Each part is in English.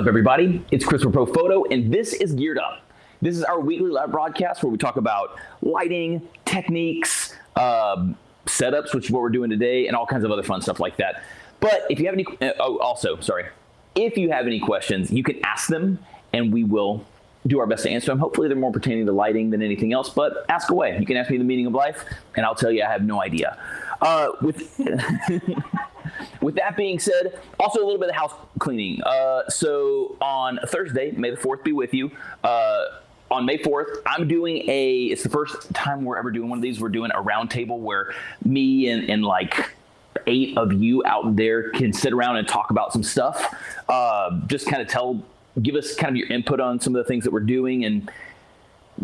Up, everybody? It's Chris from Profoto, and this is Geared Up. This is our weekly live broadcast where we talk about lighting, techniques, um, setups, which is what we're doing today, and all kinds of other fun stuff like that. But if you have any, uh, oh, also, sorry, if you have any questions, you can ask them, and we will do our best to answer them. Hopefully, they're more pertaining to lighting than anything else, but ask away. You can ask me the meaning of life, and I'll tell you I have no idea. Uh, with With that being said, also a little bit of house cleaning. Uh, so on Thursday, May the 4th be with you. Uh, on May 4th, I'm doing a, it's the first time we're ever doing one of these. We're doing a roundtable where me and, and like eight of you out there can sit around and talk about some stuff. Uh, just kind of tell, give us kind of your input on some of the things that we're doing and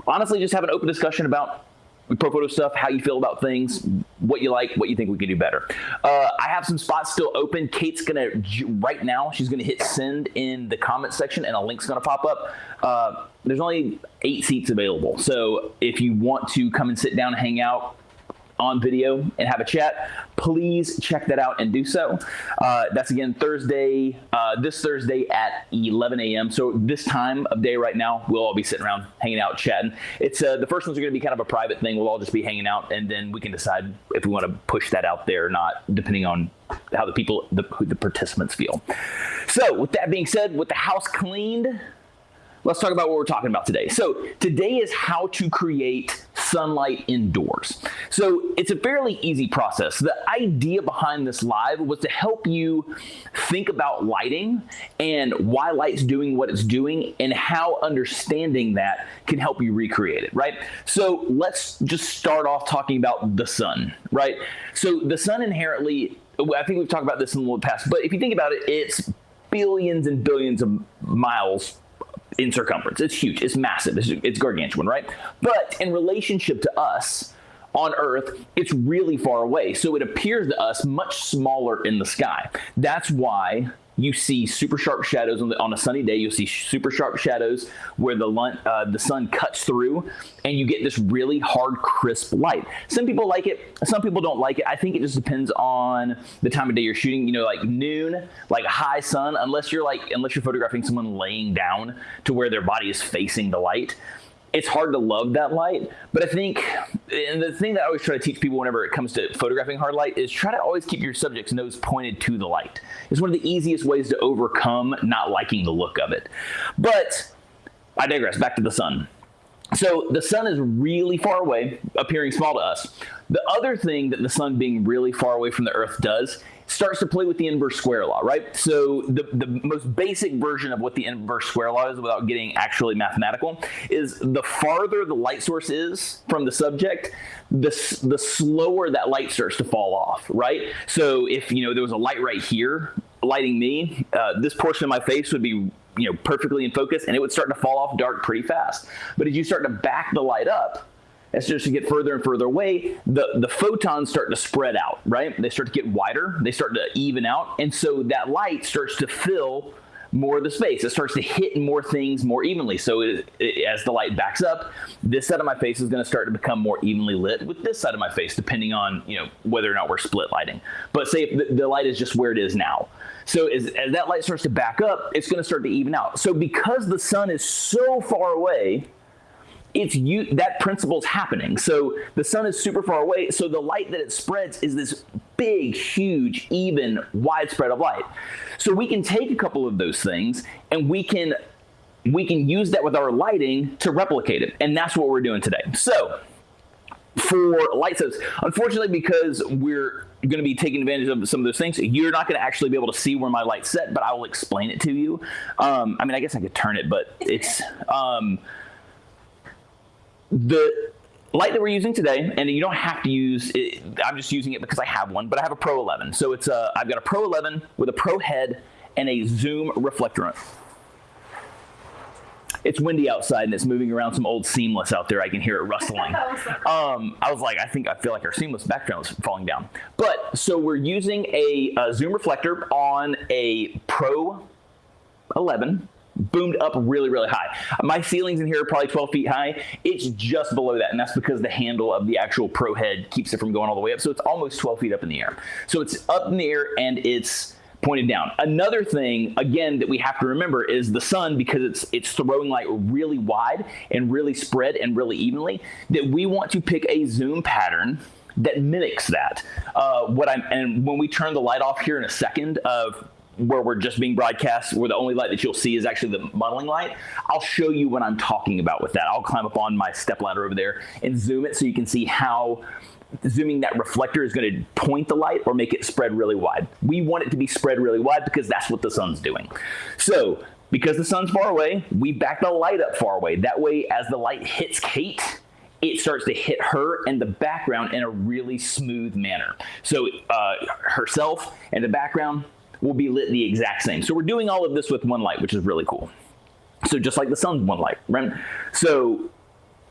honestly just have an open discussion about Profoto stuff, how you feel about things, what you like, what you think we can do better. Uh, I have some spots still open. Kate's gonna right now. She's gonna hit send in the comment section, and a link's gonna pop up. Uh, there's only eight seats available, so if you want to come and sit down and hang out, on video and have a chat, please check that out and do so. Uh, that's again Thursday, uh, this Thursday at 11 a.m. So this time of day right now, we'll all be sitting around hanging out, chatting. It's uh, the first ones are going to be kind of a private thing. We'll all just be hanging out, and then we can decide if we want to push that out there or not, depending on how the people, the, the participants feel. So with that being said, with the house cleaned, let's talk about what we're talking about today. So today is how to create sunlight indoors. So it's a fairly easy process. The idea behind this live was to help you think about lighting and why light's doing what it's doing and how understanding that can help you recreate it, right? So let's just start off talking about the sun, right? So the sun inherently, I think we've talked about this in the past, but if you think about it, it's billions and billions of miles in circumference. It's huge. It's massive. It's, it's gargantuan, right? But in relationship to us on Earth, it's really far away. So it appears to us much smaller in the sky. That's why you see super sharp shadows on, the, on a sunny day. You'll see super sharp shadows where the, uh, the sun cuts through and you get this really hard, crisp light. Some people like it. Some people don't like it. I think it just depends on the time of day you're shooting. You know, like noon, like high sun, unless you're like, unless you're photographing someone laying down to where their body is facing the light it's hard to love that light. But I think, and the thing that I always try to teach people whenever it comes to photographing hard light is try to always keep your subject's nose pointed to the light. It's one of the easiest ways to overcome not liking the look of it. But I digress, back to the sun. So the sun is really far away, appearing small to us. The other thing that the sun being really far away from the earth does starts to play with the inverse square law, right? So the, the most basic version of what the inverse square law is without getting actually mathematical is the farther the light source is from the subject, the, the slower that light starts to fall off, right? So if, you know, there was a light right here lighting me, uh, this portion of my face would be you know perfectly in focus and it would start to fall off dark pretty fast. But as you start to back the light up, as to get further and further away, the, the photons start to spread out, right? They start to get wider, they start to even out, and so that light starts to fill more of the space. It starts to hit more things more evenly. So it, it, as the light backs up, this side of my face is going to start to become more evenly lit with this side of my face, depending on you know whether or not we're split lighting. But say the, the light is just where it is now. So as, as that light starts to back up, it's going to start to even out. So because the sun is so far away, it's you that principle is happening. So the sun is super far away, so the light that it spreads is this big, huge, even, widespread of light. So we can take a couple of those things and we can we can use that with our lighting to replicate it. And that's what we're doing today. So for light sets, unfortunately, because we're going to be taking advantage of some of those things, you're not going to actually be able to see where my light's set, but I will explain it to you. Um, I mean, I guess I could turn it, but it's, um, the light that we're using today, and you don't have to use it, I'm just using it because I have one, but I have a Pro 11. So it's a, I've got a Pro 11 with a Pro head and a zoom reflector on it. It's windy outside and it's moving around some old seamless out there. I can hear it rustling. um, I was like, I think I feel like our seamless background is falling down. But so we're using a, a zoom reflector on a Pro 11 boomed up really, really high. My ceilings in here are probably 12 feet high. It's just below that, and that's because the handle of the actual Pro head keeps it from going all the way up. So it's almost 12 feet up in the air. So it's up in the air, and it's pointed down. Another thing, again, that we have to remember is the sun, because it's it's throwing light really wide and really spread and really evenly, that we want to pick a zoom pattern that mimics that. Uh, what I'm and when we turn the light off here in a second of where we're just being broadcast, where the only light that you'll see is actually the modeling light, I'll show you what I'm talking about with that. I'll climb up on my step ladder over there and zoom it so you can see how zooming that reflector is going to point the light or make it spread really wide. We want it to be spread really wide because that's what the sun's doing. So because the sun's far away, we back the light up far away. That way, as the light hits Kate, it starts to hit her and the background in a really smooth manner. So uh, herself and the background will be lit the exact same. So we're doing all of this with one light, which is really cool. So just like the sun's one light, right? So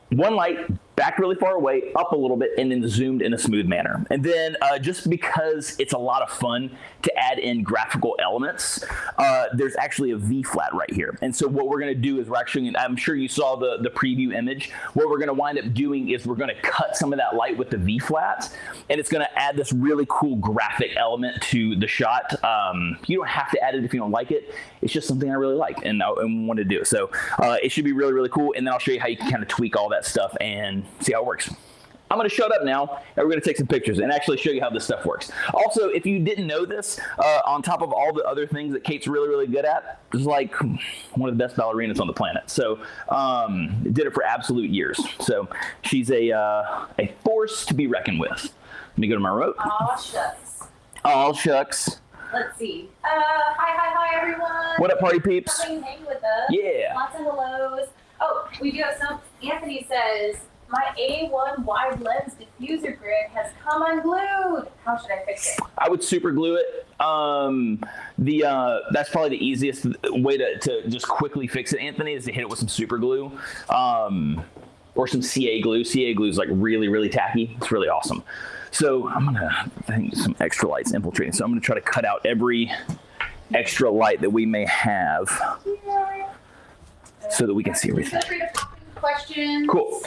one light back really far away, up a little bit, and then zoomed in a smooth manner. And then uh, just because it's a lot of fun to add in graphical elements, uh, there's actually a V flat right here. And so what we're gonna do is we're actually, I'm sure you saw the, the preview image, what we're gonna wind up doing is we're gonna cut some of that light with the V flat, and it's gonna add this really cool graphic element to the shot. Um, you don't have to add it if you don't like it. It's just something I really like and I and want to do. So uh, it should be really, really cool. And then I'll show you how you can kind of tweak all that stuff and see how it works. I'm going to shut up now, and we're going to take some pictures and actually show you how this stuff works. Also, if you didn't know this, uh, on top of all the other things that Kate's really, really good at, is like one of the best ballerinas on the planet. So, um, did it for absolute years. So, she's a uh, a force to be reckoned with. Let me go to my remote. Aw, shucks. All shucks. Let's see. Uh, hi, hi, hi, everyone. What up, party peeps? Coming hang with us. Yeah. Lots of hellos. Oh, we do have some. Anthony says, my A1 wide lens diffuser grid has come unglued. How should I fix it? I would super glue it. Um, the uh, that's probably the easiest way to, to just quickly fix it, Anthony, is to hit it with some super glue. Um, or some CA glue. CA glue is like really, really tacky. It's really awesome. So I'm gonna I think some extra lights infiltrating. So I'm gonna try to cut out every extra light that we may have so that we can see everything. Feel free to questions. Cool.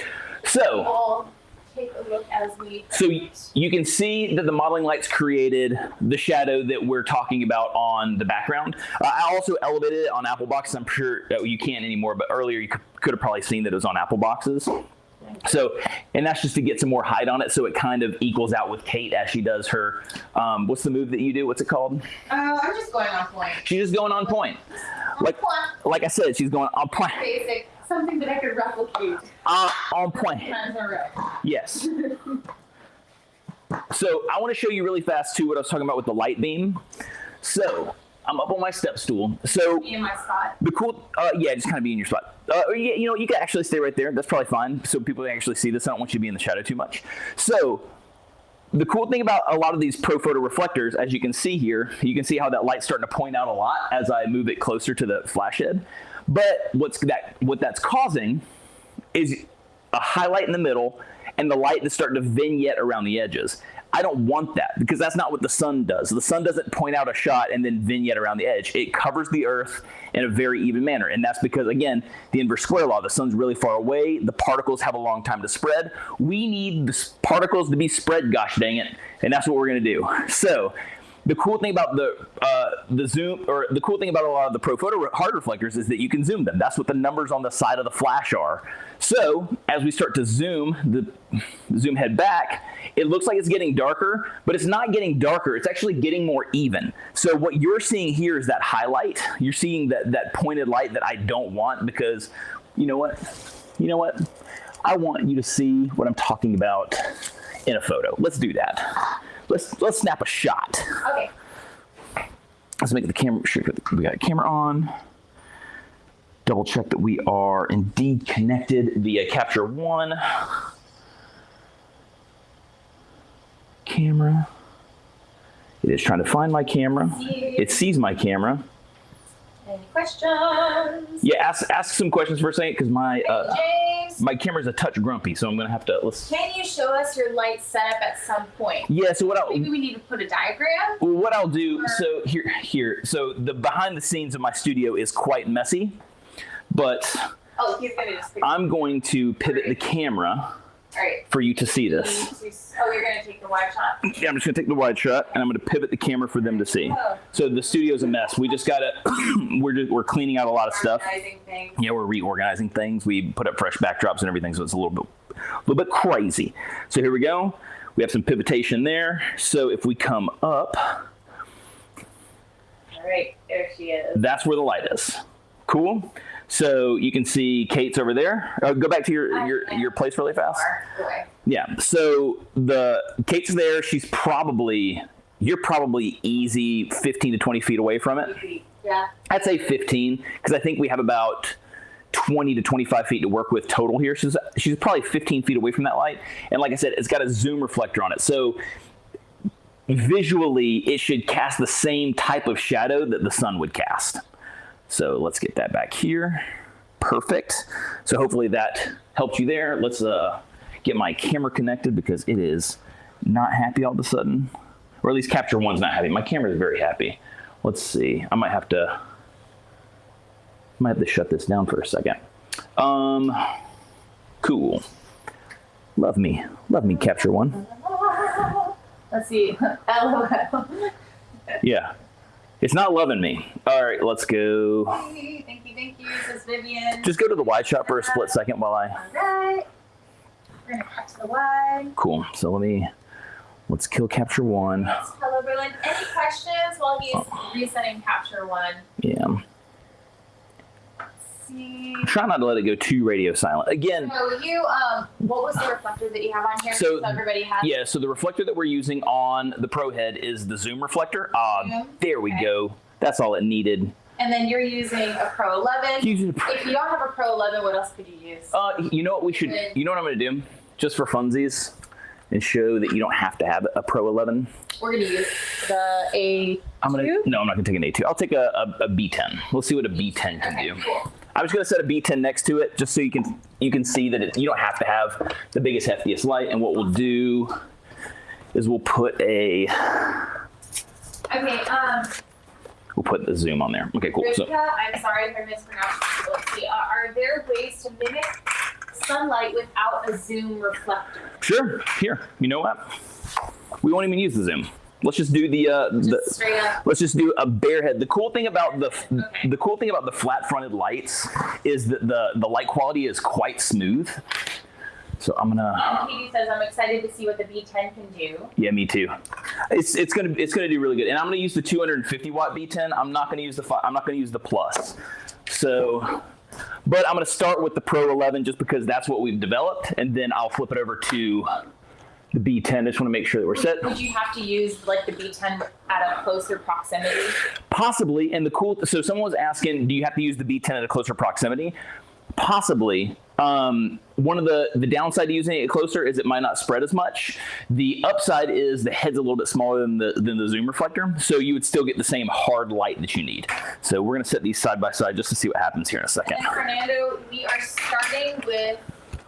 So take a look as we. So you can see that the modeling lights created the shadow that we're talking about on the background. Uh, I also elevated it on Apple boxes. I'm sure uh, you can't anymore, but earlier you could, could have probably seen that it was on Apple boxes. So, and that's just to get some more height on it, so it kind of equals out with Kate as she does her. Um, what's the move that you do? What's it called? Uh, I'm just going on point. She's just going on point. Like, Point. like I said, she's going on point. Basic. Something that I could replicate. Uh, on point. Times in a row. Yes. So I want to show you really fast too what I was talking about with the light beam. So I'm up on my step stool. So Me in my spot. the cool, uh, yeah, just kind of be in your spot. Uh, or yeah, you know, you can actually stay right there. That's probably fine. So people can actually see this. I don't want you to be in the shadow too much. So the cool thing about a lot of these Profoto reflectors, as you can see here, you can see how that light's starting to point out a lot as I move it closer to the flash head. But what's that? What that's causing is a highlight in the middle and the light that's starting to vignette around the edges. I don't want that because that's not what the sun does. The sun doesn't point out a shot and then vignette around the edge. It covers the earth in a very even manner. And that's because, again, the inverse square law, the sun's really far away. The particles have a long time to spread. We need the particles to be spread, gosh dang it. And that's what we're going to do. So the cool thing about the uh, the zoom or the cool thing about a lot of the Profoto hard reflectors is that you can zoom them. That's what the numbers on the side of the flash are. So as we start to zoom the zoom head back, it looks like it's getting darker, but it's not getting darker. It's actually getting more even. So what you're seeing here is that highlight. You're seeing that that pointed light that I don't want because you know what? You know what? I want you to see what I'm talking about in a photo. Let's do that. Let's let's snap a shot. Okay. Let's make the camera sure we got a camera on. Double check that we are indeed connected via Capture One. Camera. It is trying to find my camera. It sees my camera. Any questions? Yeah, ask ask some questions for a second because my uh, my camera's a touch grumpy, so I'm gonna have to let's. can you show us your light setup at some point? Yeah. So what I Maybe we need to put a diagram. Well, what I'll do, so here, here, so the behind the scenes of my studio is quite messy, but Oh, he's gonna just. I'm going to pivot the camera right. for you to see this. Oh, you're gonna take the wide shot. Yeah, I'm just gonna take the wide shot and I'm gonna pivot the camera for them to see. Oh. So the studio's a mess. We just gotta, we're just, we're cleaning out a lot of stuff. Organizing things. Yeah, we're reorganizing things. We put up fresh backdrops and everything, so it's a little bit, a little bit crazy. So here we go. We have some pivotation there. So if we come up, All right, there she is. that's where the light is. Cool. So you can see Kate's over there. Uh, go back to your your your place really fast. Yeah. So the Kate's there. She's probably you're probably easy 15 to 20 feet away from it. Yeah. I'd say 15 because I think we have about 20 to 25 feet to work with total here. She's she's probably 15 feet away from that light. And like I said, it's got a zoom reflector on it. So visually, it should cast the same type of shadow that the sun would cast. So let's get that back here. Perfect. So hopefully that helped you there. Let's uh, get my camera connected because it is not happy all of a sudden. Or at least capture one's not happy. My camera is very happy. Let's see. I might have to might have to shut this down for a second. Um cool. Love me. Love me capture one. Let's see. LOL. Yeah. It's not loving me. All right, let's go. thank you, thank you, says Vivian. Just go to the wide shot for a split second while I All right. We're gonna cut to the wide. Cool. So let me let's kill capture one. Hello, Berlin. Any questions while he's resetting capture one? Yeah. See. Try not to let it go too radio silent. Again, So you, um, what was the reflector that you have on here? So, everybody has. yeah, so the reflector that we're using on the Pro Head is the zoom reflector. Ah, Zoom? there we Okay. go. That's all it needed. And then you're using a Pro 11. Using a Pro- If you don't have a Pro 11, what else could you use? Uh, you know what we should? You know what I'm going to do? Just for funsies, and show that you don't have to have a Pro 11. We're gonna use the A. I'm gonna no, I'm not gonna take an A2. I'll take a, a, a B10. We'll see what a B10 can Okay, do. cool. I'm just gonna set a B10 next to it, just so you can you can see that it, you don't have to have the biggest heftiest light. And what we'll do is we'll put a Okay, um, we'll put the zoom on there. Okay, cool. So I'm sorry if I mispronounced it. Let's see. Uh, are there ways to mimic sunlight without a zoom reflector? sure, here. You know what? We won't even use the zoom. Let's just do the uh, the. Just up. Let's just do a bare head. The cool thing about the Okay. the cool thing about the flat fronted lights is that the the light quality is quite smooth. So I'm gonna And Katie says, I'm excited to see what the B10 can do. yeah me too. It's it's gonna it's gonna do really good. And I'm gonna use the 250 watt B10. I'm not gonna use the I'm not gonna use the plus. So. But I'm going to start with the Pro 11 just because that's what we've developed, and then I'll flip it over to the B10. I just want to make sure that we're set. Would you have to use like the B10 at a closer proximity? Possibly, and the cool. So someone was asking, do you have to use the B10 at a closer proximity? Possibly. Um, one of the the downside to using it closer is it might not spread as much. The upside is the head's a little bit smaller than the than the zoom reflector, so you would still get the same hard light that you need. So we're gonna set these side by side just to see what happens here in a second. And Fernando, we are starting with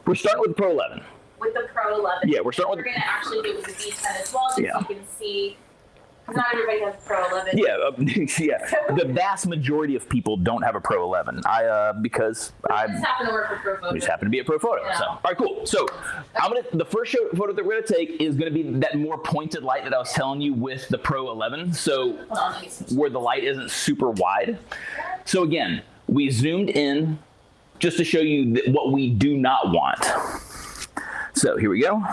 We're starting with Pro 11. With the Pro 11. Yeah, we're starting We're going to actually do with the B10 as well, just Yeah. so you can see. Not everybody has Pro 11. yeah uh, yeah. The vast majority of people don't have a Pro 11. I uh because I just happen to work with Profoto. We just happen to be a Profoto. Yeah. So, all right, cool. So, I'm gonna the first show, photo that we're gonna take is gonna be that more pointed light that I was telling you with the Pro 11. So, on, let me switch. where the light isn't super wide. So again, we zoomed in just to show you what we do not want. So here we go.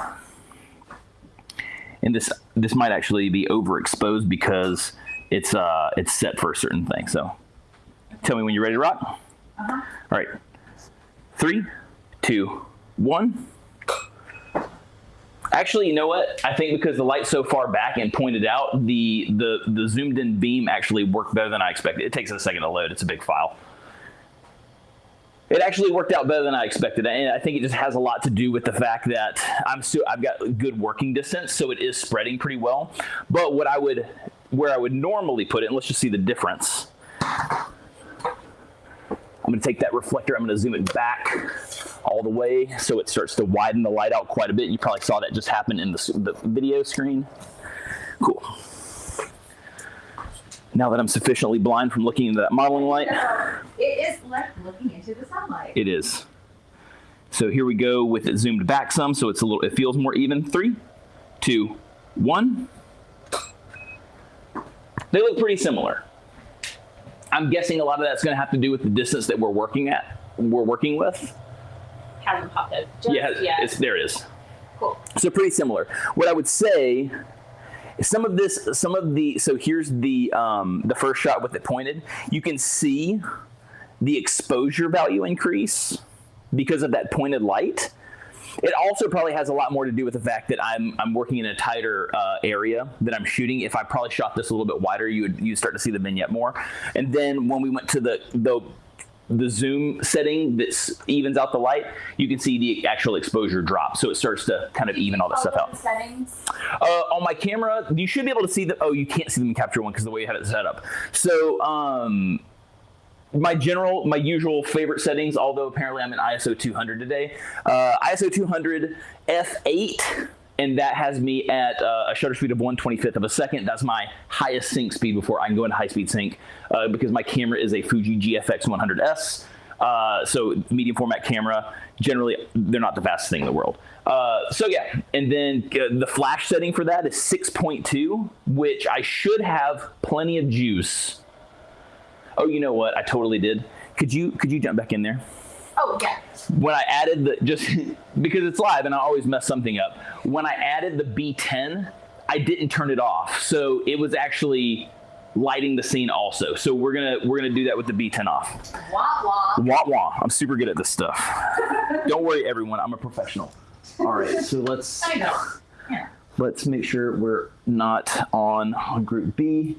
And this this might actually be overexposed because it's uh it's set for a certain thing. So tell me when you're ready to rock. Uh-huh. All right. Three, two, one. Actually, you know what? I think because the light's so far back and pointed out, the the the zoomed in beam actually worked better than I expected. It takes a second to load. It's a big file. It actually worked out better than I expected, and I think it just has a lot to do with the fact that I'm still I've got good working distance, so it is spreading pretty well. But what I would where I would normally put it, and let's just see the difference. I'm going to take that reflector, I'm to zoom it back all the way so it starts to widen the light out quite a bit. You probably saw that just happen in the, the video screen. Cool. Now that I'm sufficiently blind from looking into that modeling light, It is like looking into the sunlight. it is. So here we go with it zoomed back some, so it's a little, it feels more even. Three, two, one. They look pretty similar. I'm guessing a lot of that's going to have to do with the distance that we're working at, we're working with. Hasn't popped up just yeah, yet. it's there. It is. cool. So pretty similar. What I would say, some of this, some of the, so here's the um, the first shot with it pointed. You can see the exposure value increase because of that pointed light. It also probably has a lot more to do with the fact that I'm I'm working in a tighter uh, area that I'm shooting. If I probably shot this a little bit wider, you would you start to see the vignette more. And then when we went to the the the zoom setting that evens out the light, you can see the actual exposure drop. So it starts to kind of even all that All stuff out. settings. Uh, on my camera, you should be able to see the. Oh, you can't see them in Capture One because the way you had it set up. So, um, my general, my usual favorite settings, although apparently I'm in ISO 200 today. Uh, ISO 200 f8, and that has me at uh, a shutter speed of 125th of a second. That's my highest sync speed before I can go into high speed sync uh, because my camera is a Fuji GFX 100S. Uh, so medium format camera, generally they're not the fastest thing in the world. Uh, so yeah, and then uh, the flash setting for that is 6.2, which I should have plenty of juice. Oh, you know what? I totally did. Could you could you jump back in there? Oh yeah. When I added the just because it's live and I always mess something up. When I added the B10, I didn't turn it off, so it was actually lighting the scene also. So we're gonna we're gonna do that with the B10 off. Wah wah. Wah wah. I'm super good at this stuff. Don't worry, everyone. I'm a professional. All right, so let's I know. Yeah. let's make sure we're not on group B.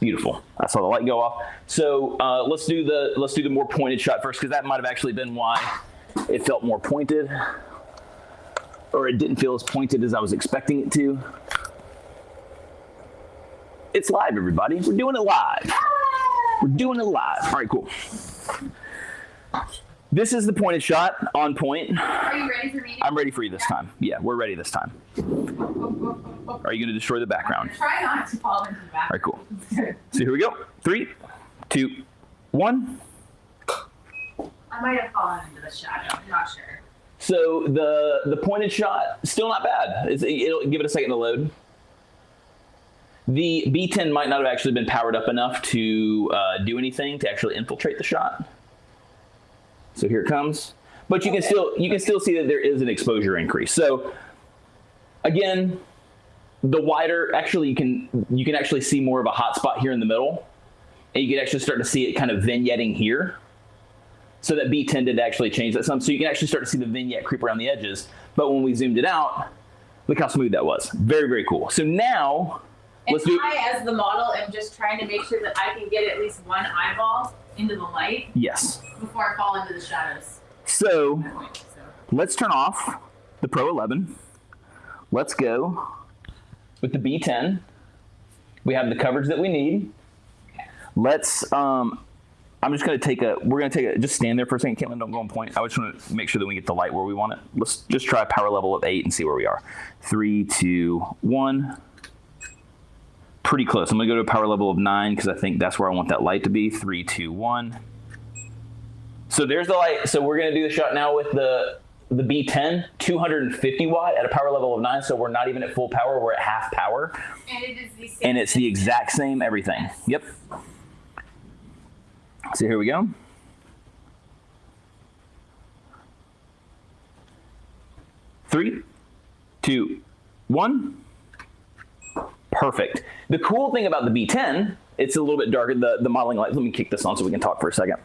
Beautiful. I saw the light go off. So uh, let's do the let's do the more pointed shot first because that might have actually been why it felt more pointed, or it didn't feel as pointed as I was expecting it to. It's live, everybody. We're doing it live. We're doing it live. All right, cool. This is the pointed shot on point. Are you ready for me? I'm ready for you this time. Yeah, we're ready this time. Are you going to destroy the background? Try not to fall into the back. All right, cool. So here we go. Three, two, one. I might have fallen into the shadow. I'm not sure. So the the pointed shot still not bad. It's, it'll give it a second to load. The B10 might not have actually been powered up enough to uh, do anything to actually infiltrate the shot. So here it comes. But you can still you can still see that there is an exposure increase. So again, the wider actually you can you can actually see more of a hot spot here in the middle. And you can actually start to see it kind of vignetting here. So that B10 did actually change that some. So you can actually start to see the vignette creep around the edges. But when we zoomed it out, look how smooth that was. Very, very cool. So now, And let's do I, as the model, am just trying to make sure that I can get at least one eyeball into the light Yes. before I fall into the shadows. So So, let's turn off the Pro 11. Let's go with the B10. We have the coverage that we need. Let's, um, I'm just going to take a, we're going to take a, just stand there for a second. Caitlin, don't go on point. I just want to make sure that we get the light where we want it. Let's just try a power level of eight and see where we are. Three, two, one. Pretty close. I'm going to go to a power level of nine because I think that's where I want that light to be. Three, two, one. So there's the light. So we're going to do the shot now with the the B10, 250 watt at a power level of nine. So we're not even at full power. We're at half power. and it is the same. And it's the exact same everything. Yep. So here we go. Three, two, one. Perfect. The cool thing about the B10, it's a little bit darker, the, the modeling light. Let me kick this on so we can talk for a second.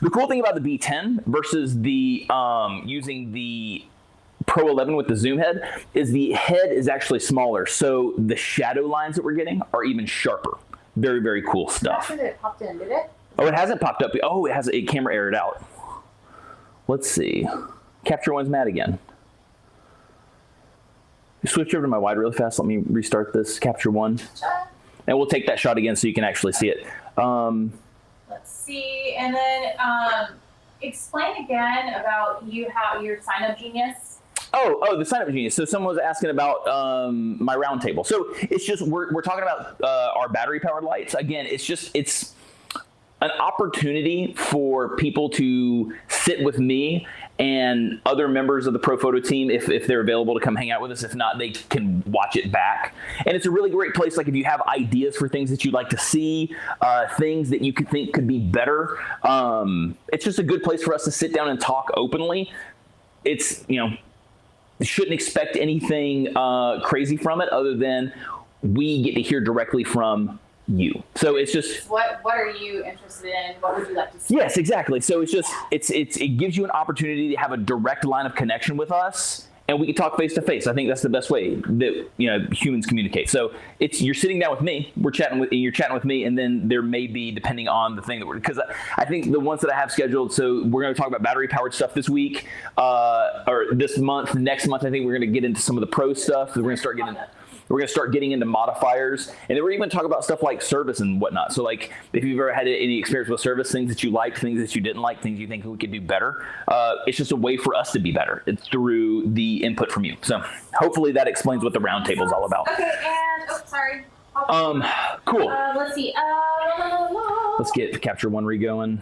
The cool thing about the B10 versus the um, using the Pro 11 with the zoom head is the head is actually smaller, so the shadow lines that we're getting are even sharper. Very, very cool stuff. After it popped in, did it? Oh, it hasn't popped up. Oh, it has a camera errored out. Let's see. Capture one's mad again. Switch over to my wide really fast. Let me restart this capture one, and we'll take that shot again so you can actually see it. Um, Let's see, and then um, explain again about you how your sign up genius. Oh, oh, the sign up genius. So someone was asking about um, my round table. So it's just we're, we're talking about uh, our battery powered lights. Again, it's just it's an opportunity for people to sit with me and other members of the Profoto team if, if they're available to come hang out with us. If not, they can watch it back. And it's a really great place. Like if you have ideas for things that you'd like to see, uh, things that you could think could be better, um, it's just a good place for us to sit down and talk openly. It's, you know, shouldn't expect anything uh, crazy from it other than we get to hear directly from you. So it's just What What are you interested in? What would you like to see? yes, exactly. So it's just it's it's it gives you an opportunity to have a direct line of connection with us. And we can talk face to face. I think that's the best way that you know humans communicate. So it's you're sitting down with me, we're chatting with you're chatting with me, and then there may be depending on the thing that we're because I, I think the ones that I have scheduled. So we're going to talk about battery powered stuff this week uh, or this month. Next month, I think we're going to get into some of the pro stuff. We're going to start getting we're going to start getting into modifiers, and then we're even talk about stuff like service and whatnot. So, like, if you've ever had any experience with service, things that you liked, things that you didn't like, things you think we could do better, uh, it's just a way for us to be better. It's through the input from you. So, hopefully, that explains what the roundtable is all about. Okay, and oh, sorry. Um, cool. Uh, let's see. Uh, Let's get capture one re going.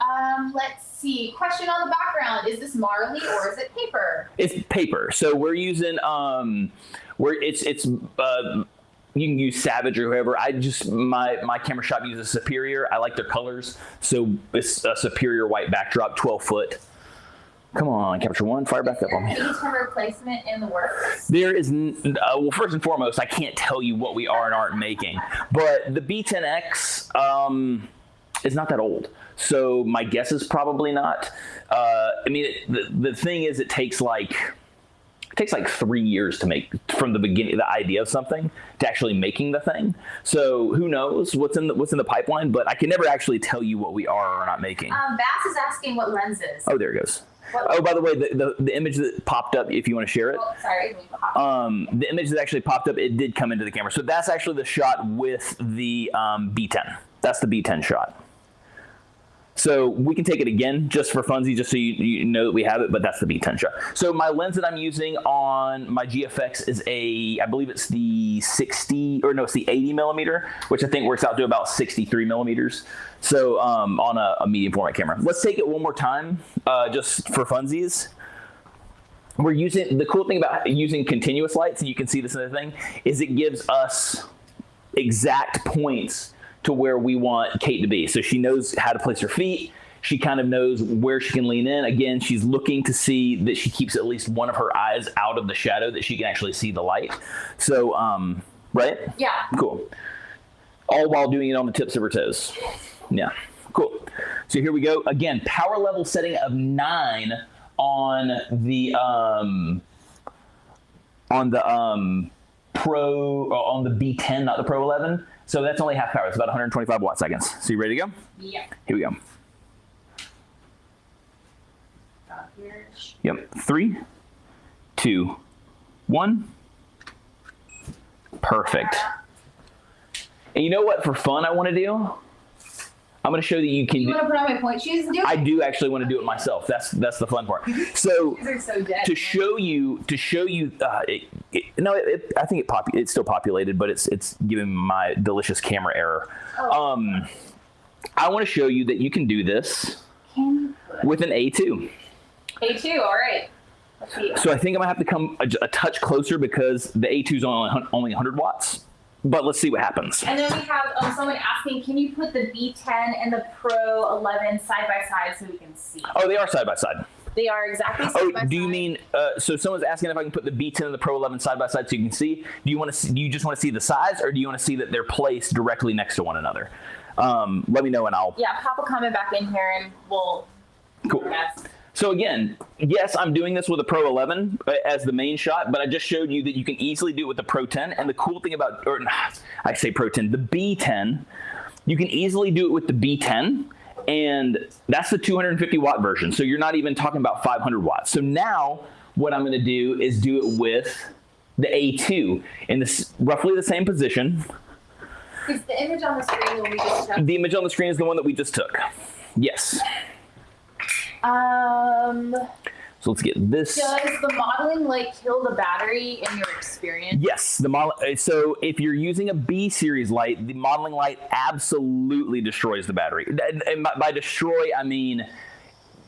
Um, let's see. Question on the background: Is this Marley or is it paper? It's paper. So we're using um, where it's it's uh, you can use Savage or whoever. I just my my camera shop uses Superior. I like their colors, so it's a Superior white backdrop, 12 foot. Come on, capture one, fire back up on me. Is there replacement in the works? There is, uh, well, first and foremost, I can't tell you what we are and aren't making, but the B10X um, is not that old. So my guess is probably not. Uh, I mean, it, the, the thing is, it takes like, it takes like three years to make from the beginning, the idea of something to actually making the thing. So who knows what's in the, what's in the pipeline, but I can never actually tell you what we are or are not making. Um, Bass is asking what lenses. Oh, there it goes. What- Oh, by the way, the, the, the image that popped up, if you want to share it, Oh, sorry. um, the image that actually popped up, it did come into the camera. So that's actually the shot with the um, B10. That's the B10 shot. So we can take it again just for funsies, just so you, you know that we have it, but that's the B10 shot. So my lens that I'm using on my GFX is a, I believe it's the 60, or no, it's the 80 millimeter, which I think works out to about 63 millimeters. So um, on a, a medium format camera. Let's take it one more time, uh, just for funsies we're using the cool thing about using continuous lights, and you can see this in the thing, is it gives us exact points to where we want Kate to be. So she knows how to place her feet. She kind of knows where she can lean in. Again, she's looking to see that she keeps at least one of her eyes out of the shadow that she can actually see the light. So, um, right? Yeah. Cool. All while doing it on the tips of her toes. Yeah. Cool. So here we go. Again, power level setting of nine on the um on the um pro on the B10, not the Pro 11. So that's only half power. It's about 125 watt seconds. So you ready to go? Yeah. Here we go. Yep. Three, two, one. Perfect. And you know what? For fun, I want to do. I'm going to show that you can. You do, want to put on my point shoes and do it? I do actually want to do it myself. That's that's the fun part. So so dead. to show you to show you uh, it, it, no it, it, i think it popu- it's still populated but it's it's giving my delicious camera error Oh. um i want to show you that you can do this Can with an a2 A2, all right. So i think i'm gonna have to come a, a touch closer because the a2 is only, only 100 watts but let's see what happens And then we have um, someone asking, can you put the B10 and the Pro 11 side by side so we can see? oh they are side by side They are exactly side oh by side. do you mean uh, so someone's asking if i can put the b10 and the pro 11 side by side so you can see do you want to do you just want to see the size or do you want to see that they're placed directly next to one another um, let me know and i'll Yeah, pop a comment back in here and we'll. Cool. So again, yes, I'm doing this with a Pro 11 uh, as the main shot, but I just showed you that you can easily do it with the Pro 10. And the cool thing about, or I say Pro 10, the B10, you can easily do it with the B10, and that's the 250 watt version. So you're not even talking about 500 watts. So now what I'm going to do is do it with the A2 in this roughly the same position. Is the image on the screen when we just checked? The image on the screen is the one that we just took. Yes. Um, So let's get this. Does the modeling light kill the battery in your experience? Yes, the model. uh, So if you're using a B series light, the modeling light absolutely destroys the battery. And- by destroy, I mean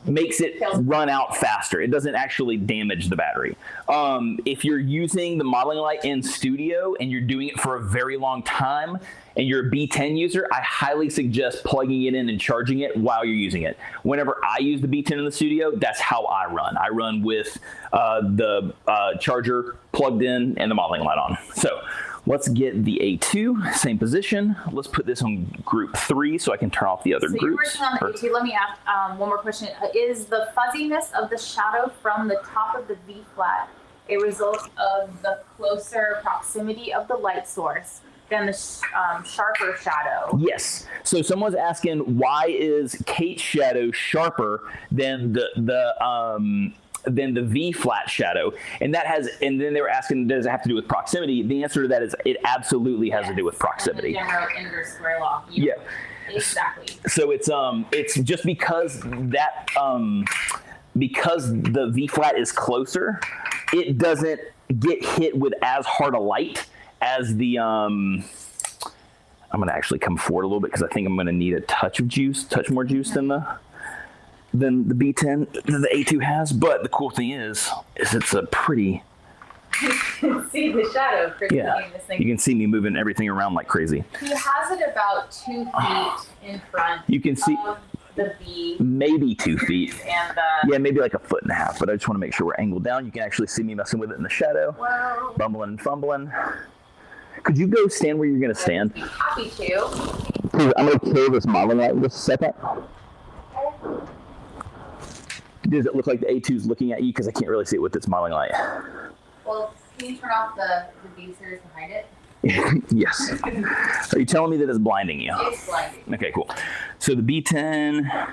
makes it run out faster. It doesn't actually damage the battery. Um, if you're using the modeling light in studio and you're doing it for a very long time and you're a B10 user, I highly suggest plugging it in and charging it while you're using it. Whenever I use the B10 in the studio, that's how I run. I run with uh, the uh, charger plugged in and the modeling light on. So let's get the A2, same position. Let's put this on group three so I can turn off the other So you're working on the A2. Let me ask um, one more question. Is the fuzziness of the shadow from the top of the V flat a result of the closer proximity of the light source than the sh- um, sharper shadow? Yes. So someone's asking why is Kate's shadow sharper than the the um than the V flat shadow, and that has and then they were asking does it have to do with proximity? The answer to that is it absolutely has to do with proximity. And the general inverse square law. You- Yeah. Exactly. So it's um it's just because that um because the V flat is closer, it doesn't get hit with as hard a light as the um I'm gonna actually come forward a little bit because I think I'm gonna need a touch of juice, touch more juice than the than the B10 that the A2 has. But the cool thing is, is it's a pretty You can see the shadow yeah. this thing. You can see me moving everything around like crazy. He has it about two feet in front You can see the V maybe two feet. and the. Yeah, maybe like a foot and a half, but I just want to make sure we're angled down. You can actually see me messing with it in the shadow, Well, bumbling and fumbling. Could you go stand where you're going to stand? Happy to. I'm going to kill this modeling light in just a second. Does it look like the A2 is looking at you? Because I can't really see it with this modeling light. Well, can you turn off the, the and hide it? yes. Are you telling me that it's blinding you? It's blinding. Okay, cool. So the B10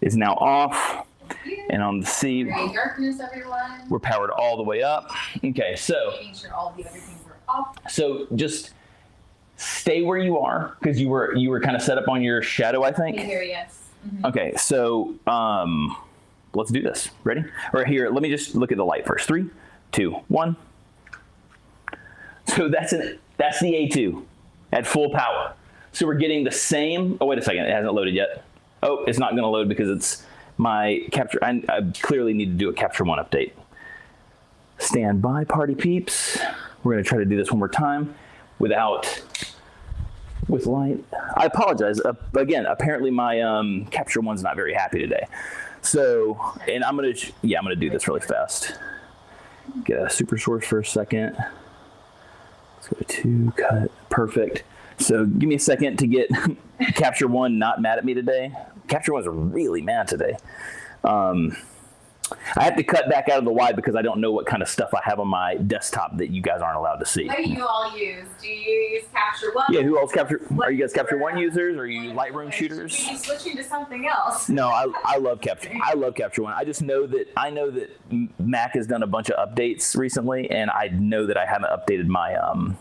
is now off, and on the C, Gray darkness, everyone. we're powered all the way up. Okay, so Making sure all the other things are off. so just stay where you are because you were you were kind of set up on your shadow, I think. hear yes. Mhm. Okay, so um, let's do this. Ready? Or here, let me just look at the light first. Three, two, one. So that's an that's the A2 at full power. So we're getting the same. Oh wait a second, it hasn't loaded yet. Oh, it's not going to load because it's my capture. I, I clearly need to do a capture one update. Stand by, party peeps. We're going to try to do this one more time without with light. I apologize. Uh, again, apparently my um, capture one's not very happy today. So, and I'm gonna, yeah, I'm gonna do this really fast. Get a super source for a second. Let's go to two, cut, perfect. So give me a second to get capture one not mad at me today. Capture one's really mad today. Um, I have to cut back out of the wide because I don't know what kind of stuff I have on my desktop that you guys aren't allowed to see. What do you all use? Do you use Capture One? Yeah, who else capture? Are you guys capture one users? Or are you Lightroom shooters? Are you switching to something else? No, I, I love capture. I love capture one. I just know that I know that Mac has done a bunch of updates recently, and I know that I haven't updated my um.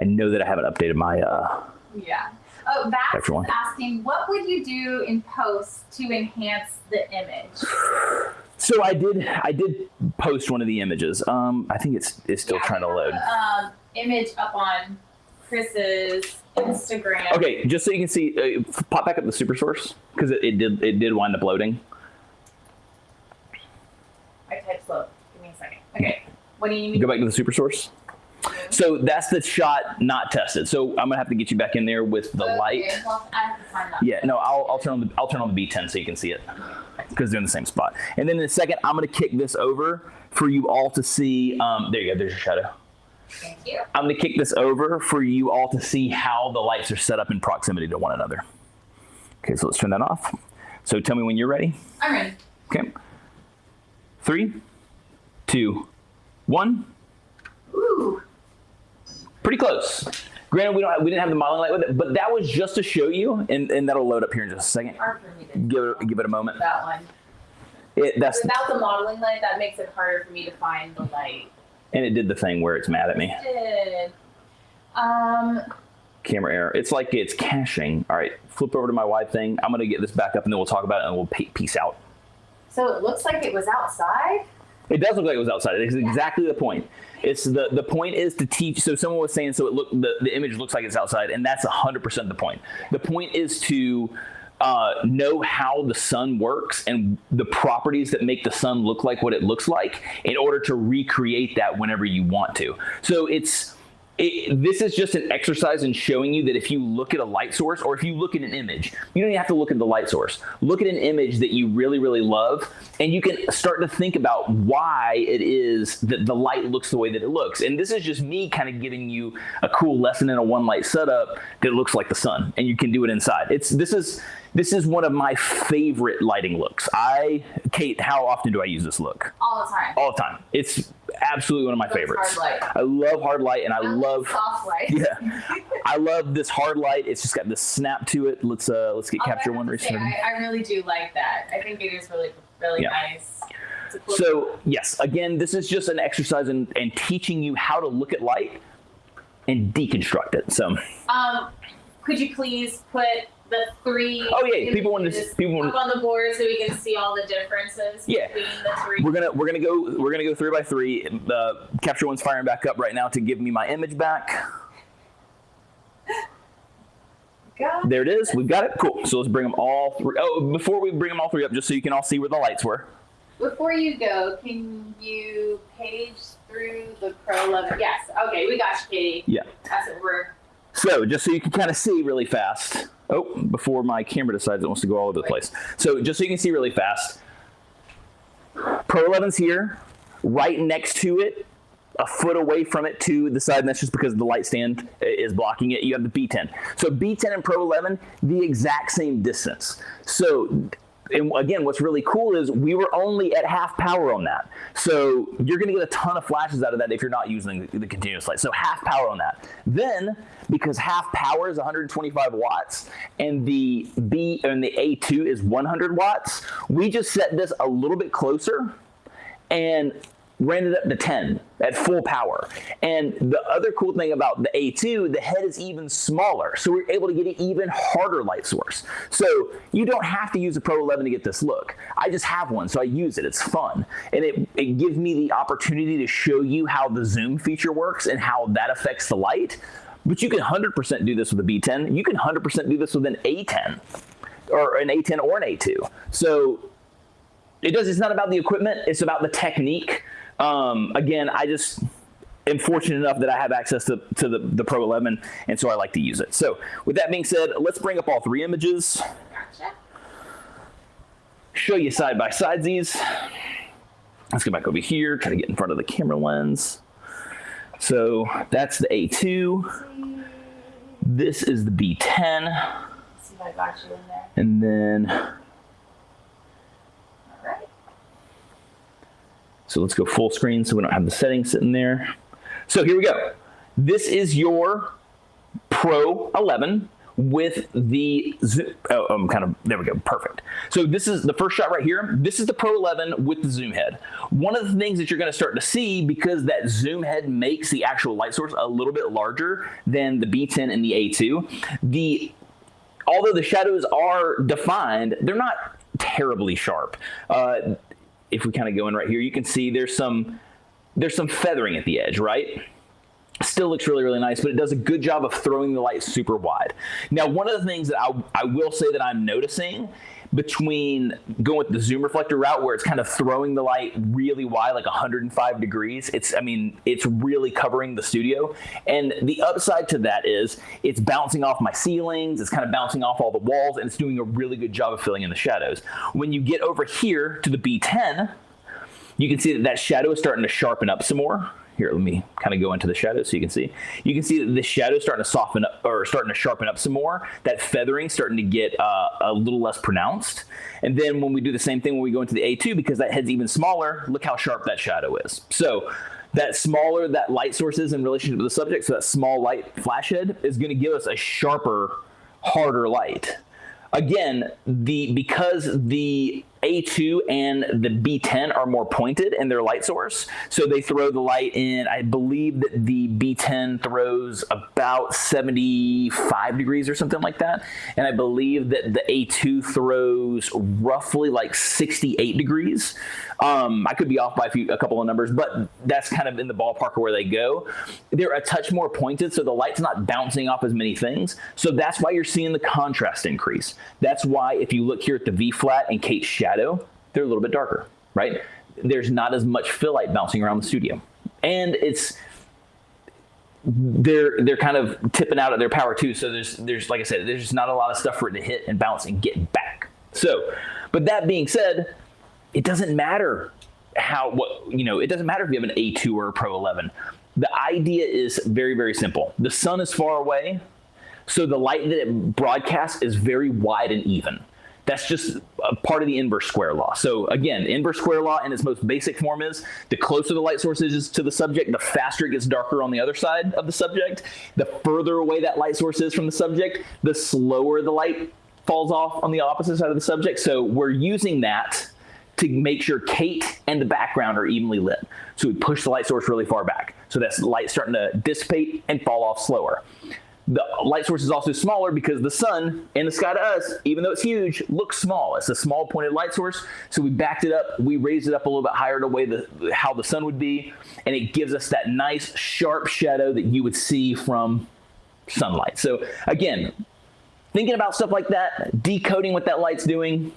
I know that I haven't updated my uh. Yeah. Oh, Vax Capture is asking, what would you do in post to enhance the image? So I did I did post one of the images. Um, I think it's it's still Yeah, trying to load. a, Um, image up on Chris's Instagram. Okay, just so you can see, uh, pop back up the super source because it, it did it did wind up loading. I typed slow. Give me a second. Okay. What do you need? Go back to the super source. So that's the shot not tested. So I'm gonna have to get you back in there with the Okay, light. Well, I have to find that. Yeah, no, I'll, I'll turn on the I'll turn on the B10 so you can see it because they're in the same spot. And then in a second, I'm gonna kick this over for you all to see. Um, there you go. There's your shadow. Thank you. I'm gonna kick this over for you all to see how the lights are set up in proximity to one another. Okay, so let's turn that off. So tell me when you're ready. I'm ready. Okay. Three, two, one. Ooh. Pretty close. Granted, we don't have, we didn't have the modeling light with it, but that was just to show you, and, and that'll load up here in just a second. Hard for me to Give it give it a moment. that one. It, that's Without the modeling light, that makes it harder for me to find the light. and it did the thing where it's mad at me. Did. Um, Camera error. It's like it's caching. All right, flip over to my wide thing. I'm gonna get this back up, and then we'll talk about it, and we'll peace out. So it looks like it was outside. It does look like it was outside. It's exactly the point. It's the the point is to teach. So someone was saying, so it look the, the image looks like it's outside, and that's hundred percent the point. The point is to uh, know how the sun works and the properties that make the sun look like what it looks like in order to recreate that whenever you want to. So it's it, this is just an exercise in showing you that if you look at a light source or if you look at an image, you don't even have to look at the light source. Look at an image that you really, really love, and you can start to think about why it is that the light looks the way that it looks. And this is just me kind of giving you a cool lesson in a one light setup that looks like the sun, and you can do it inside. It's this is this is one of my favorite lighting looks. I, Kate, how often do I use this look? All the time. All the time. It's absolutely one of my favorites. I love hard light, and I, I love soft light. yeah, I love this hard light. It's just got this snap to it. Let's uh let's get Although capture one to recent. say, I, I really do like that. I think it is really, really Yeah. nice. It's a cool So yes, again, this is just an exercise in, in teaching you how to look at light and deconstruct it. So Um, could you please put the three? Oh, yeah, people wanna- people wanna- up on the board so we can see all the differences Yeah. between the three. we're gonna we're gonna go we're gonna go three by three. The Capture One's firing back up right now to give me my image back. God. There it is. We've got it. Cool. So let's bring them all three. Oh, before we bring them all three up, just so you can all see where the lights were. Before you go, can you page through the Pro 11? Yes. Okay, we got you, Katie. Yeah. That's what we're. So just so you can kind of see really fast. Oh, before my camera decides it wants to go all over the place. So just so you can see really fast. Pro 11's here, right next to it, a foot away from it to the side, and that's just because the light stand is blocking it. You have the B10. So B10 and Pro 11, the exact same distance. So and again, what's really cool is we were only at half power on that. So you're going to get a ton of flashes out of that if you're not using the, the continuous light. So half power on that. Then, because half power is 125 watts and the B and the A2 is 100 watts, we just set this a little bit closer and ran it up to 10 at full power. And the other cool thing about the A2, the head is even smaller. So we're able to get an even harder light source. So you don't have to use a Pro 11 to get this look. I just have one, so I use it. It's fun. And it, it gives me the opportunity to show you how the zoom feature works and how that affects the light. But you can 100% do this with a B10. You can 100% do this with an A10 or an A10 or an A2. So it does. It's not about the equipment. It's about the technique. Um, again, I just am fortunate enough that I have access to, to the, the Pro 11, and so I like to use it. So with that being said, let's bring up all three images, Gotcha. show you side by side these. Let's go back over here, try to get in front of the camera lens. So that's the A2. This is the B10, see if I got you in there. and then All right. So let's go full screen so we don't have the settings sitting there. So here we go. This is your Pro 11 with the zoom. Oh, I'm kind of there we go. Perfect. So this is the first shot right here. This is the Pro 11 with the zoom head. One of the things that you're going to start to see because that zoom head makes the actual light source a little bit larger than the B10 and the A2. The although the shadows are defined, they're not terribly sharp. Uh, if we kind of go in right here, you can see there's some there's some feathering at the edge, right? Still looks really, really nice, but it does a good job of throwing the light super wide. Now, one of the things that I, I will say that I'm noticing between going with the zoom reflector route where it's kind of throwing the light really wide like 105 degrees it's i mean it's really covering the studio and the upside to that is it's bouncing off my ceilings it's kind of bouncing off all the walls and it's doing a really good job of filling in the shadows when you get over here to the b10 you can see that that shadow is starting to sharpen up some more. Here, let me kind of go into the shadow so you can see. You can see that the shadow is starting to soften up or starting to sharpen up some more. That feathering starting to get uh, a little less pronounced. And then when we do the same thing when we go into the A2, because that head's even smaller, look how sharp that shadow is. So that smaller that light source is in relationship to the subject, so that small light flash head is going to give us a sharper, harder light again, the because the A2 and the B10 are more pointed in their light source. So they throw the light in, I believe that the B10 throws about 75 degrees or something like that. And I believe that the A2 throws roughly like 68 degrees. Um, I could be off by a, few, a couple of numbers, but that's kind of in the ballpark of where they go. They're a touch more pointed, so the light's not bouncing off as many things. So that's why you're seeing the contrast increase. That's why if you look here at the V flat and Kate's shadow, they're a little bit darker, right? There's not as much fill light bouncing around the studio. And it's they're they're kind of tipping out at their power too. So there's there's like I said, there's just not a lot of stuff for it to hit and bounce and get back. So, but that being said, it doesn't matter how what you know. It doesn't matter if you have an A2 or a Pro 11. The idea is very very simple. The sun is far away, so the light that it broadcasts is very wide and even. That's just a part of the inverse square law. So again, inverse square law in its most basic form is the closer the light source is to the subject, the faster it gets darker on the other side of the subject. The further away that light source is from the subject, the slower the light falls off on the opposite side of the subject. So we're using that to make sure Kate and the background are evenly lit. So we push the light source really far back. So that's light starting to dissipate and fall off slower. The light source is also smaller because the sun in the sky to us, even though it's huge, looks small. It's a small pointed light source. So we backed it up. We raised it up a little bit higher to way the how the sun would be, and it gives us that nice sharp shadow that you would see from sunlight. So again, thinking about stuff like that, decoding what that light's doing,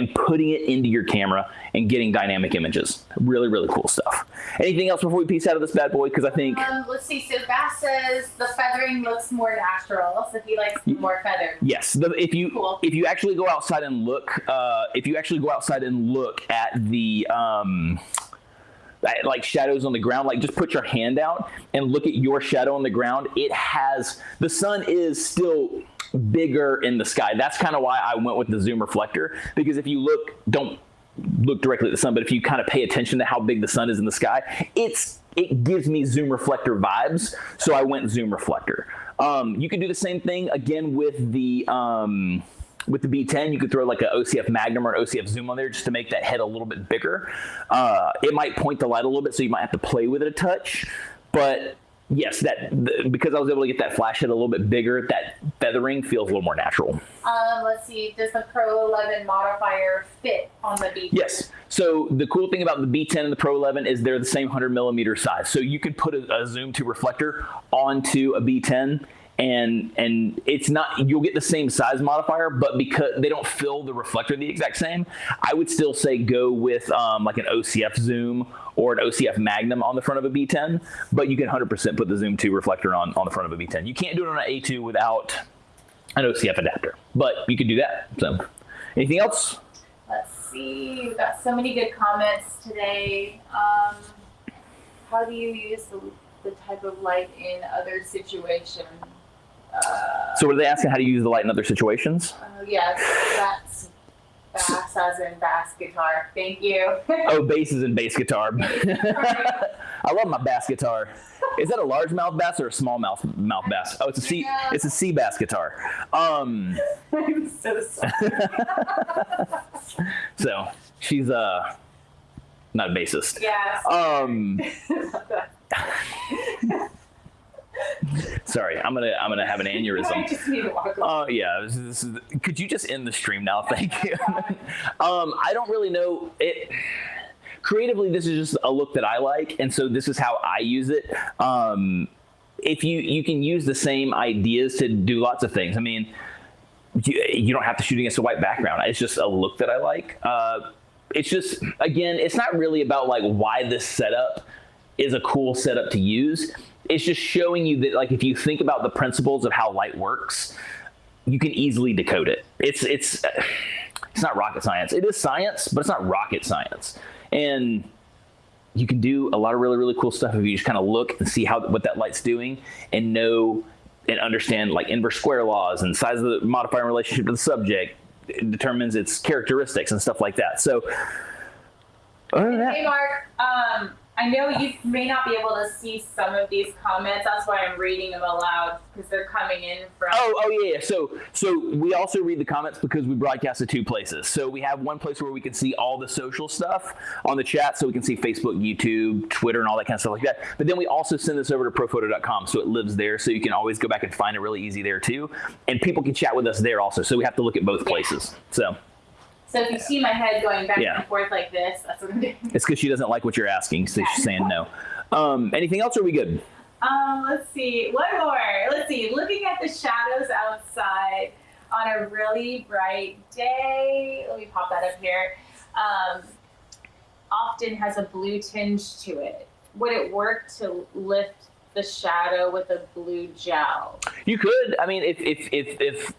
and putting it into your camera and getting dynamic images. Really, really cool stuff. Anything else before we peace out of this bad boy? Because I think. Um, let's see. So Bass says the feathering looks more natural, so he likes more feathered. Yes, the, if you Cool. if you actually go outside and look, uh, if you actually go outside and look at the um, like shadows on the ground, like just put your hand out and look at your shadow on the ground. It has the sun is still bigger in the sky. That's kind of why I went with the zoom reflector because if you look, don't look directly at the sun, but if you kind of pay attention to how big the sun is in the sky, it's it gives me zoom reflector vibes. So I went zoom reflector. Um, you can do the same thing again with the um, with the B10. You could throw like an OCF Magnum or an OCF Zoom on there just to make that head a little bit bigger. Uh, it might point the light a little bit, so you might have to play with it a touch. But yes, that the, because I was able to get that flash head a little bit bigger, that feathering feels a little more natural. Um, let's see. Does the Pro 11 modifier fit on the beach? Yes. So the cool thing about the B10 and the Pro 11 is they're the same 100 millimeter size. So you could put a, a zoom to reflector onto a B10 and and it's not you'll get the same size modifier but because they don't fill the reflector the exact same i would still say go with um, like an ocf zoom or an ocf magnum on the front of a b10 but you can 100% put the zoom 2 reflector on on the front of a b10 you can't do it on an a2 without an ocf adapter but you can do that so anything else Let's see. We've got so many good comments today. Um, how do you use the, the type of light in other situations? Uh, so were they asking how to use the light in other situations oh, yes, that's bass as in bass guitar. Thank you. oh basses and bass guitar i love my bass guitar is that a large mouth bass or a small mouth mouth bass oh it's a c Yeah. it's a c bass guitar um I'm so sorry. so she's uh not a bassist Yes. um sorry i'm gonna i'm gonna have an aneurysm just need to walk away. Oh yeah, this is, this is, could you just end the stream now? Thank you. um, I don't really know it. Creatively, this is just a look that I like, and so this is how I use it. Um, if you you can use the same ideas to do lots of things. I mean, you, you don't have to shoot against a white background. It's just a look that I like. Uh, it's just again, it's not really about like why this setup is a cool setup to use. It's just showing you that like if you think about the principles of how light works, you can easily decode it. It's it's it's not rocket science. It is science, but it's not rocket science. And you can do a lot of really really cool stuff if you just kind of look and see how what that light's doing and know and understand like inverse square laws and size of the modifier relationship to the subject it determines its characteristics and stuff like that. So other than that, Hey, Mark. Um, I know you may not be able to see some of these comments. That's why I'm reading them aloud because they're coming in from. Oh, oh yeah, yeah. So, so we also read the comments because we broadcast to two places. So we have one place where we can see all the social stuff on the chat, so we can see Facebook, YouTube, Twitter, and all that kind of stuff like that. But then we also send this over to Profoto.com, so it lives there, so you can always go back and find it really easy there too. And people can chat with us there also. So we have to look at both places. So. So if you see my head going back Yeah. and forth like this, that's what I'm doing. It's because she doesn't like what you're asking, so she's saying no. Um, anything else? Or are we good? Um, let's see. One more. Let's see. Looking at the shadows outside on a really bright day. Let me pop that up here. Um, often has a blue tinge to it. Would it work to lift the shadow with a blue gel? You could. I mean, if if if, if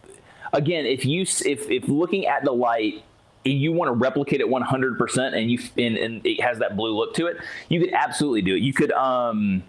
again, if you if if looking at the light. You want to replicate it 100%, and you and, and it has that blue look to it. You could absolutely do it. You could, um,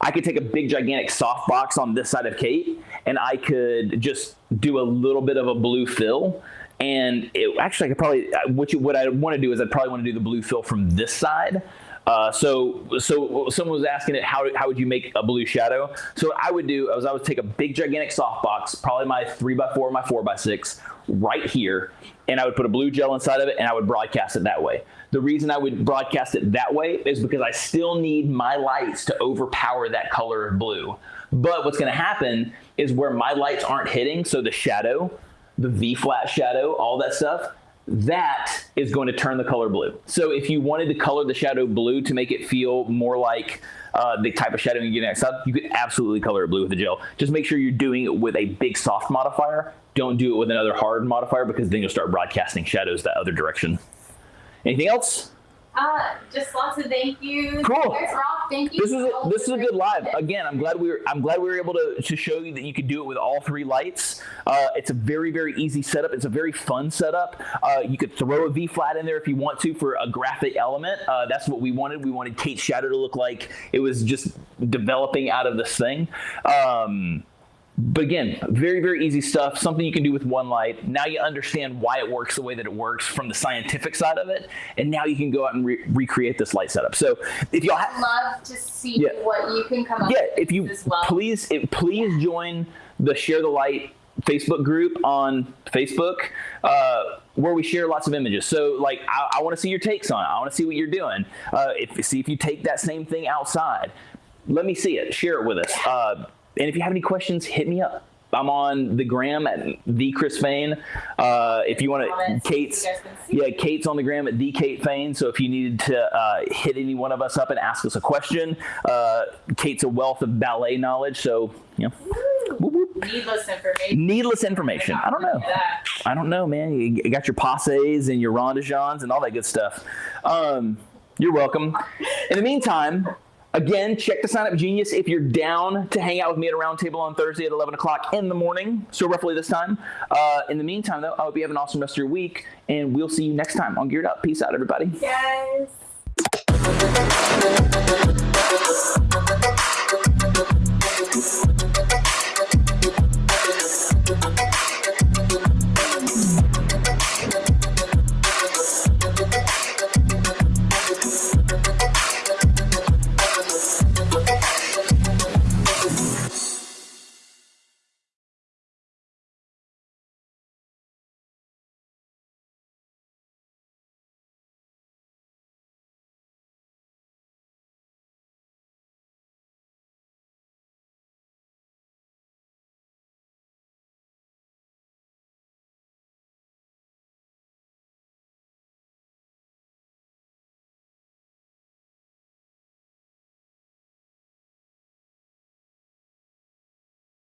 I could take a big gigantic softbox on this side of Kate, and I could just do a little bit of a blue fill. And it, actually, I could probably what you what I want to do is I'd probably want to do the blue fill from this side. Uh, so, so someone was asking it, how, how would you make a blue shadow? So I would do is I would take a big gigantic softbox, probably my three by four, my four by six, right here, and I would put a blue gel inside of it, and I would broadcast it that way. The reason I would broadcast it that way is because I still need my lights to overpower that color of blue. But what's going to happen is where my lights aren't hitting, so the shadow, the V flat shadow, all that stuff, that is going to turn the color blue. So if you wanted to color the shadow blue to make it feel more like uh, the type of shadow you get next up, you could absolutely color it blue with the gel. Just make sure you're doing it with a big soft modifier. Don't do it with another hard modifier because then you'll start broadcasting shadows that other direction. Anything else? Uh, just lots of thank yous. Cool. There's Rob. Thank you. This is a, this is a good live. Again, I'm glad we were I'm glad we were able to, to show you that you could do it with all three lights. Uh, it's a very very easy setup. It's a very fun setup. Uh, you could throw a V flat in there if you want to for a graphic element. Uh, that's what we wanted. We wanted Kate's shadow to look like it was just developing out of this thing. Um, but again, very, very easy stuff. Something you can do with one light. Now you understand why it works the way that it works from the scientific side of it, and now you can go out and re- recreate this light setup. So if y'all have, I'd love to see Yeah. what you can come up yeah, with if you as well. please, if, please join the Share the Light Facebook group on Facebook, uh, where we share lots of images. So, like, I, I want to see your takes on it. I want to see what you're doing. Uh, if see if you take that same thing outside, let me see it. Share it with us. Uh, and if you have any questions, hit me up. I'm on the gram at the Chris Fain. Uh, if you want to, Kate's, you guys can see. yeah, Kate's on the gram at the Kate Fain. So if you needed to uh, hit any one of us up and ask us a question, uh, Kate's a wealth of ballet knowledge. So you know, whoop, whoop. Needless information. needless information. I don't know. I don't know, man. You got your passes and your rond de jambes and all that good stuff. Um, you're welcome. In the meantime, again, check the Sign Up Genius if you're down to hang out with me at a round table on Thursday at 11 o'clock in the morning. So roughly this time. Uh, in the meantime, though, I hope you have an awesome rest of your week, and we'll see you next time on Geared Up. Peace out, everybody. Yes.